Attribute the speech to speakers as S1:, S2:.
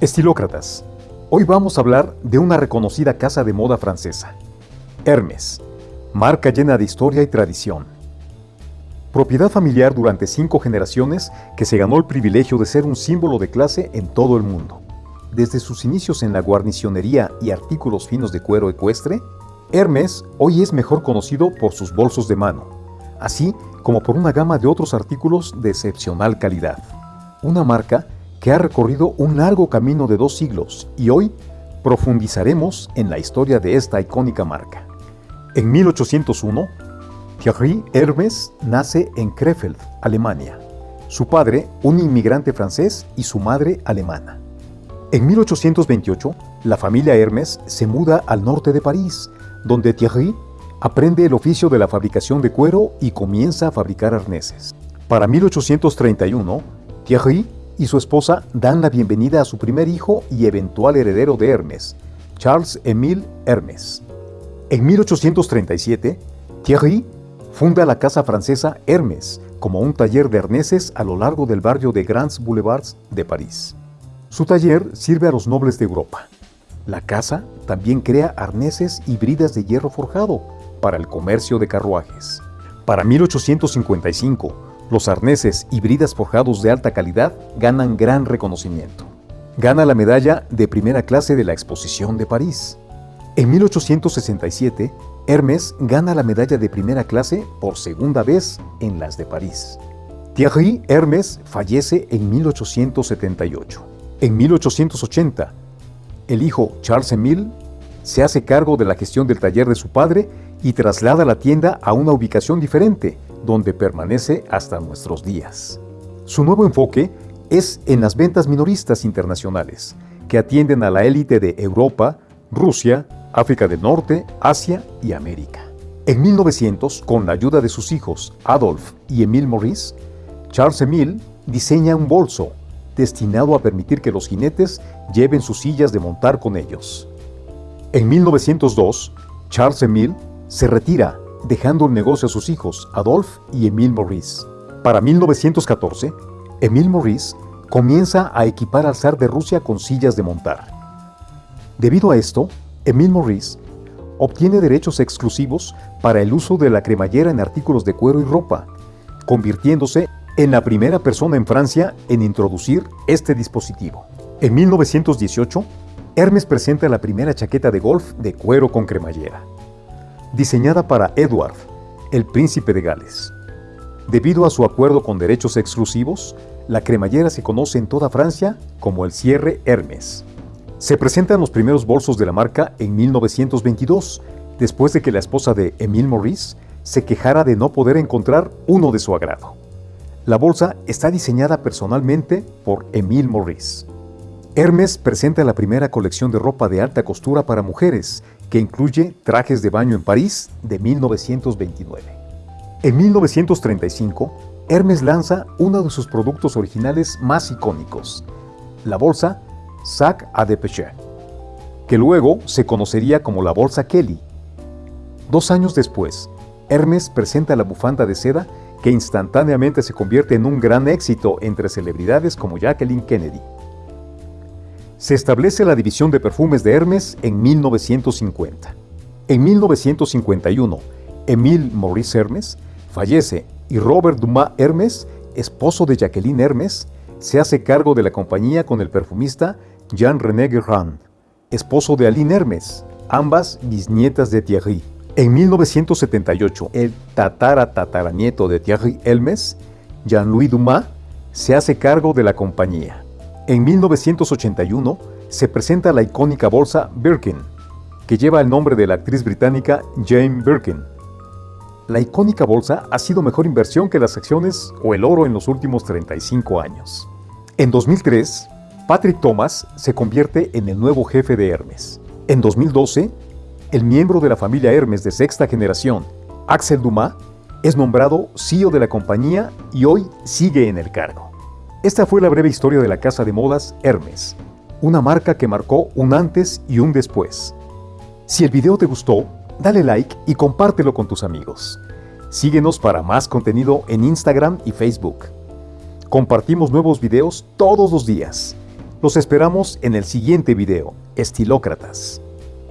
S1: Estilócratas, hoy vamos a hablar de una reconocida casa de moda francesa, Hermes, marca llena de historia y tradición. Propiedad familiar durante cinco generaciones que se ganó el privilegio de ser un símbolo de clase en todo el mundo. Desde sus inicios en la guarnicionería y artículos finos de cuero ecuestre, Hermes hoy es mejor conocido por sus bolsos de mano, así como por una gama de otros artículos de excepcional calidad. Una marca ha recorrido un largo camino de dos siglos y hoy profundizaremos en la historia de esta icónica marca. En 1801, Thierry Hermes nace en Krefeld, Alemania. Su padre, un inmigrante francés, y su madre alemana. En 1828, la familia Hermes se muda al norte de París, donde Thierry aprende el oficio de la fabricación de cuero y comienza a fabricar arneses. Para 1831, Thierry y su esposa dan la bienvenida a su primer hijo y eventual heredero de Hermes, Charles Émile Hermes. En 1837, Thierry funda la casa francesa Hermes como un taller de arneses a lo largo del barrio de Grands Boulevards de París. Su taller sirve a los nobles de Europa. La casa también crea arneses y bridas de hierro forjado para el comercio de carruajes. Para 1855, los arneses y bridas forjados de alta calidad ganan gran reconocimiento. Gana la medalla de primera clase de la Exposición de París. En 1867, Hermes gana la medalla de primera clase por segunda vez en las de París. Thierry Hermes fallece en 1878. En 1880, el hijo Charles Emile se hace cargo de la gestión del taller de su padre y traslada la tienda a una ubicación diferente, donde permanece hasta nuestros días. Su nuevo enfoque es en las ventas minoristas internacionales, que atienden a la élite de Europa, Rusia, África del Norte, Asia y América. En 1900, con la ayuda de sus hijos Adolf y Emile Maurice, Charles Emile diseña un bolso destinado a permitir que los jinetes lleven sus sillas de montar con ellos. En 1902, Charles Emile se retira dejando el negocio a sus hijos, Adolphe y Emile Maurice. Para 1914, Emile Maurice comienza a equipar al zar de Rusia con sillas de montar. Debido a esto, Emile Maurice obtiene derechos exclusivos para el uso de la cremallera en artículos de cuero y ropa, convirtiéndose en la primera persona en Francia en introducir este dispositivo. En 1918, Hermes presenta la primera chaqueta de golf de cuero con cremallera diseñada para Edward, el príncipe de Gales. Debido a su acuerdo con derechos exclusivos, la cremallera se conoce en toda Francia como el cierre Hermes. Se presentan los primeros bolsos de la marca en 1922, después de que la esposa de Emile Maurice se quejara de no poder encontrar uno de su agrado. La bolsa está diseñada personalmente por Emile Maurice. Hermes presenta la primera colección de ropa de alta costura para mujeres que incluye Trajes de baño en París de 1929. En 1935, Hermes lanza uno de sus productos originales más icónicos, la bolsa Sac à Dépêcher, que luego se conocería como la bolsa Kelly. Dos años después, Hermes presenta la bufanda de seda que instantáneamente se convierte en un gran éxito entre celebridades como Jacqueline Kennedy. Se establece la división de perfumes de Hermes en 1950. En 1951, Emile Maurice Hermes fallece y Robert Dumas Hermes, esposo de Jacqueline Hermes, se hace cargo de la compañía con el perfumista Jean-René Guerrand, esposo de Aline Hermes, ambas bisnietas de Thierry. En 1978, el tatara tataranieto de Thierry Hermes, Jean-Louis Dumas, se hace cargo de la compañía. En 1981 se presenta la icónica bolsa Birkin, que lleva el nombre de la actriz británica Jane Birkin. La icónica bolsa ha sido mejor inversión que las acciones o el oro en los últimos 35 años. En 2003, Patrick Thomas se convierte en el nuevo jefe de Hermes. En 2012, el miembro de la familia Hermes de sexta generación, Axel Dumas, es nombrado CEO de la compañía y hoy sigue en el cargo. Esta fue la breve historia de la casa de modas Hermes, una marca que marcó un antes y un después. Si el video te gustó, dale like y compártelo con tus amigos. Síguenos para más contenido en Instagram y Facebook. Compartimos nuevos videos todos los días. Los esperamos en el siguiente video, Estilócratas.